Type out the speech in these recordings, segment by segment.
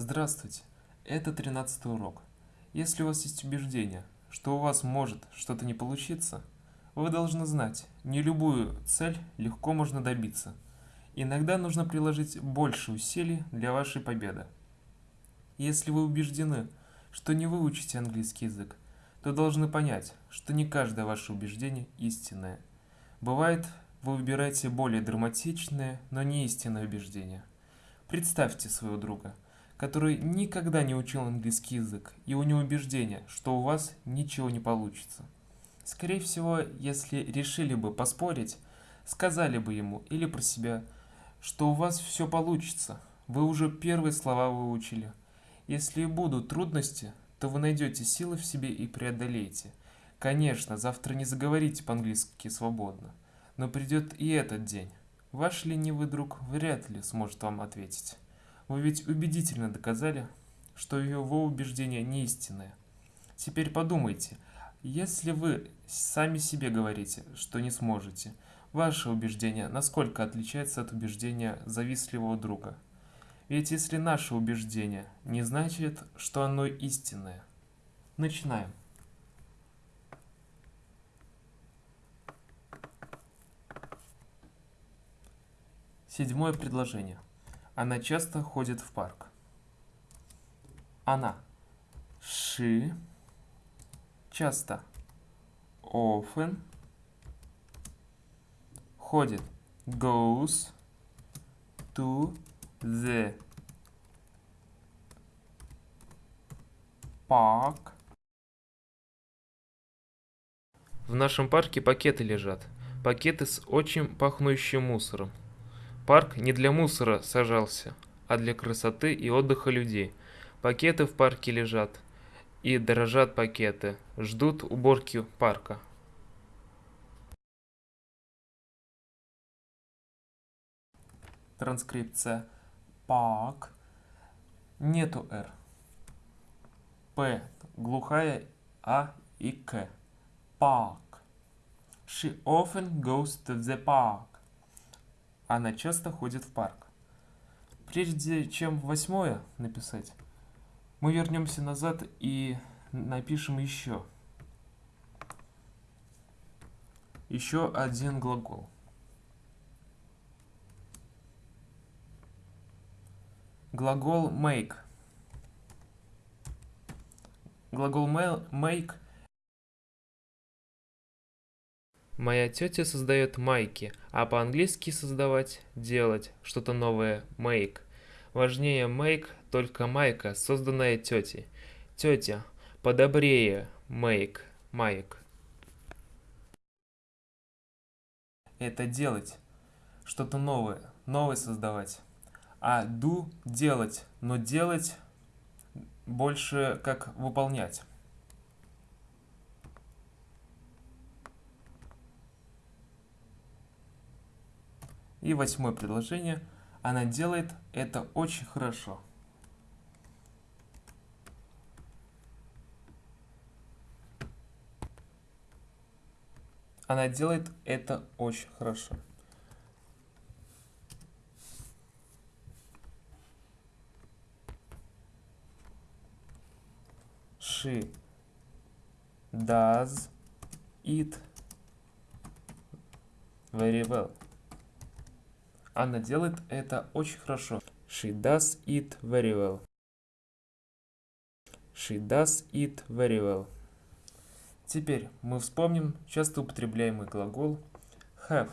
Здравствуйте, это 13 урок. Если у вас есть убеждение, что у вас может что-то не получиться, вы должны знать, не любую цель легко можно добиться. Иногда нужно приложить больше усилий для вашей победы. Если вы убеждены, что не выучите английский язык, то должны понять, что не каждое ваше убеждение истинное. Бывает, вы выбираете более драматичное, но не истинное убеждение. Представьте своего друга – который никогда не учил английский язык, и у него убеждение, что у вас ничего не получится. Скорее всего, если решили бы поспорить, сказали бы ему или про себя, что у вас все получится, вы уже первые слова выучили. Если будут трудности, то вы найдете силы в себе и преодолеете. Конечно, завтра не заговорите по-английски свободно, но придет и этот день. Ваш ленивый друг вряд ли сможет вам ответить. Вы ведь убедительно доказали, что его убеждение не истинное. Теперь подумайте, если вы сами себе говорите, что не сможете, ваше убеждение насколько отличается от убеждения завистливого друга? Ведь если наше убеждение не значит, что оно истинное. Начинаем. Седьмое предложение. Она часто ходит в парк. Она. She. Часто. Often. Ходит. Goes to the park. В нашем парке пакеты лежат. Пакеты с очень пахнущим мусором. Парк не для мусора сажался, а для красоты и отдыха людей. Пакеты в парке лежат, и дорожат пакеты, ждут уборки парка. Транскрипция. Парк. Нету «р». П. Глухая А и К. Парк. She often goes to the park. Она часто ходит в парк. Прежде чем восьмое написать, мы вернемся назад и напишем еще. Еще один глагол. Глагол make. Глагол make Моя тетя создает майки, а по-английски создавать – делать, что-то новое – make. Важнее make только майка, созданная тетей. Тетя, подобрее make, майк. Это делать, что-то новое, новое создавать. А do – делать, но делать больше как выполнять. И восьмое предложение. Она делает это очень хорошо. Она делает это очень хорошо. She does it very well. Она делает это очень хорошо. She does it very well. She does it very well. Теперь мы вспомним часто употребляемый глагол have.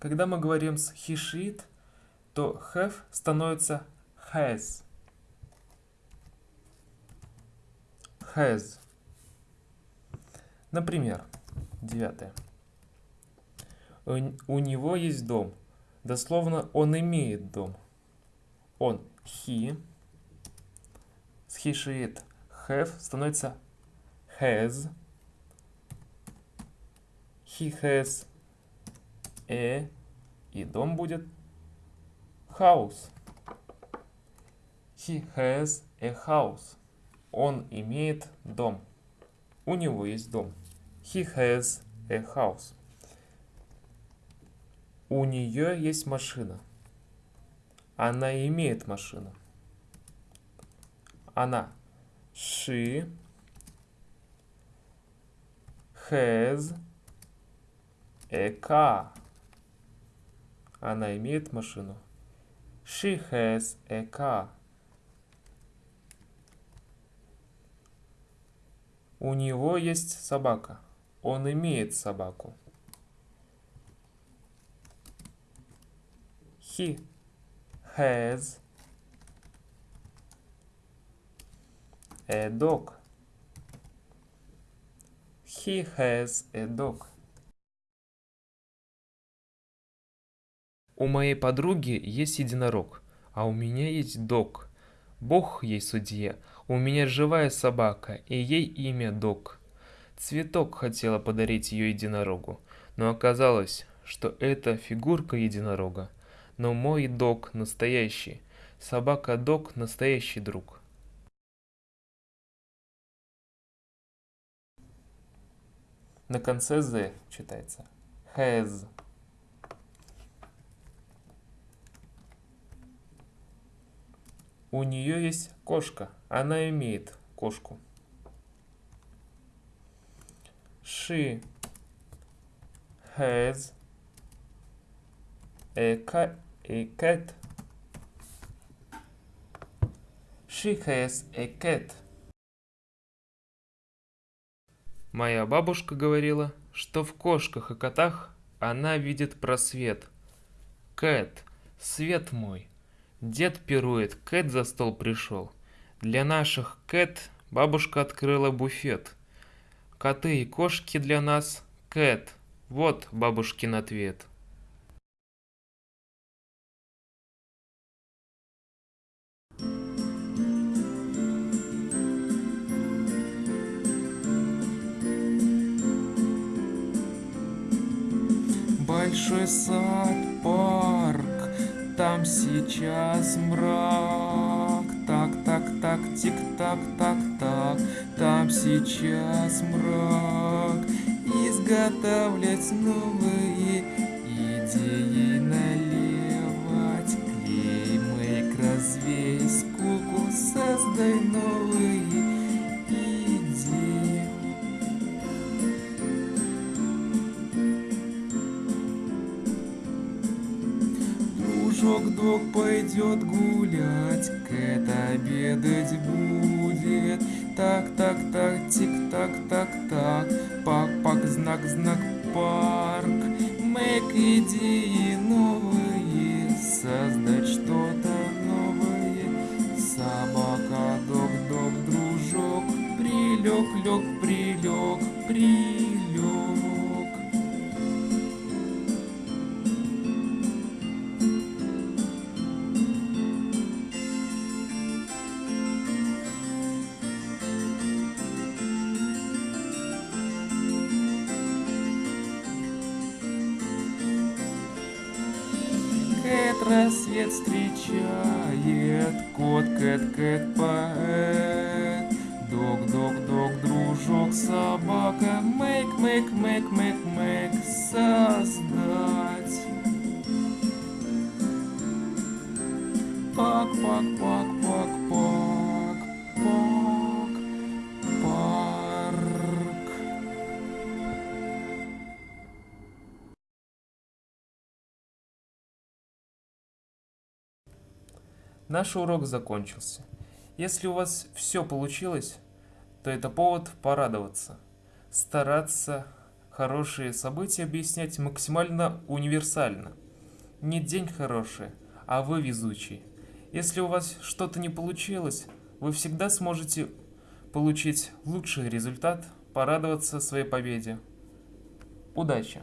Когда мы говорим с he, she, it, то have становится has. Has. Например, девятое. У него есть дом. Дословно, он имеет дом. Он he. С he, she, it, have становится has. He has a. И дом будет house. He has a house. Он имеет дом. У него есть дом. He has a house. У нее есть машина. Она имеет машину. Она. She has a car. Она имеет машину. She has a car. У него есть собака. Он имеет собаку. He has a dog. He has a dog. У моей подруги есть единорог, а у меня есть дог. Бог ей судья, у меня живая собака, и ей имя Дог. Цветок хотела подарить ее единорогу, но оказалось, что это фигурка единорога. Но мой Дог настоящий, собака Дог настоящий друг. На конце «з» читается. Has. У нее есть кошка. Она имеет кошку. She has a cat. A cat. She has a cat. Моя бабушка говорила, что в кошках и котах она видит просвет. Кэт, свет мой. Дед пирует, Кэт за стол пришел. Для наших Кэт бабушка открыла буфет. Коты и кошки для нас Кэт. Вот бабушкин ответ. Большой сад, парк, там сейчас мрак. Так, так, так, тик, так, так, так, там сейчас мрак. Изготовлять новые идеи наливать. Клей, мейк, развей скуку, создай новые Дружок дог пойдет гулять, Кэт обедать будет. Так, так, так, тик, так, так, так, пак, пак, знак, знак, парк. Мэк идеи новые, рассвет встречает, кот, кэт, кэт, поэт. Наш урок закончился. Если у вас все получилось, то это повод порадоваться. Стараться хорошие события объяснять максимально универсально. Не день хороший, а вы везучий. Если у вас что-то не получилось, вы всегда сможете получить лучший результат, порадоваться своей победе. Удачи!